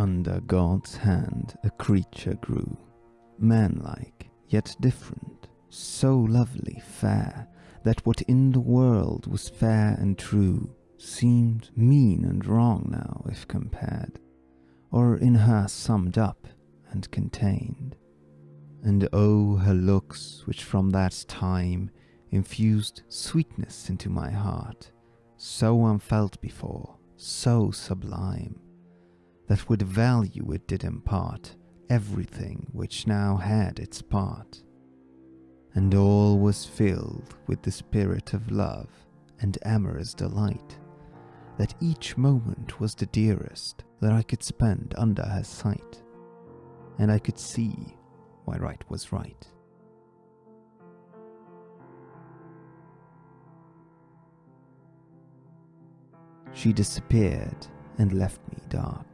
Under God's hand a creature grew, manlike yet different, so lovely fair that what in the world was fair and true seemed mean and wrong now if compared, or in her summed up and contained. And oh, her looks, which from that time infused sweetness into my heart, so unfelt before, so sublime, that with value it did impart everything which now had its part. And all was filled with the spirit of love and amorous delight, that each moment was the dearest that I could spend under her sight, and I could see why right was right. She disappeared and left me dark.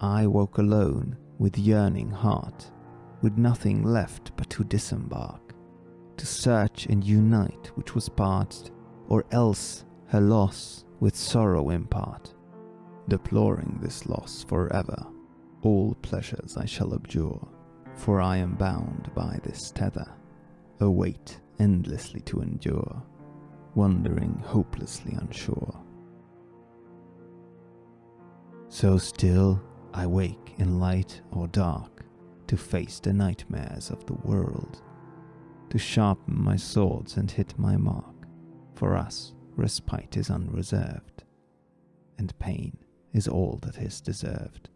I woke alone with yearning heart, with nothing left but to disembark, to search and unite which was parted, or else her loss with sorrow impart. Deploring this loss forever, all pleasures I shall abjure, for I am bound by this tether, a weight endlessly to endure, wandering hopelessly unsure. So still I wake in light or dark to face the nightmares of the world, to sharpen my swords and hit my mark. For us, respite is unreserved, and pain is all that is deserved.